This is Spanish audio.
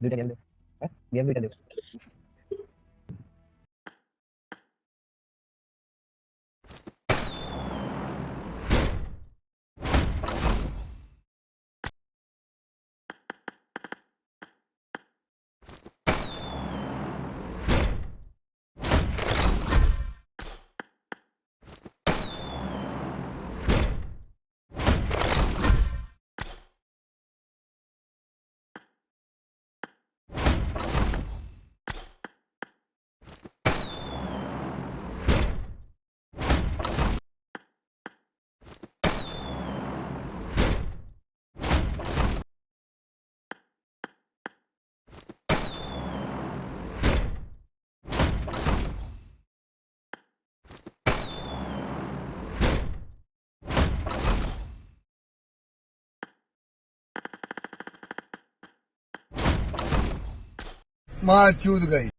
দুইটা গেম দে হ্যাঁ গেম দুইটা দে माँ चूत गई।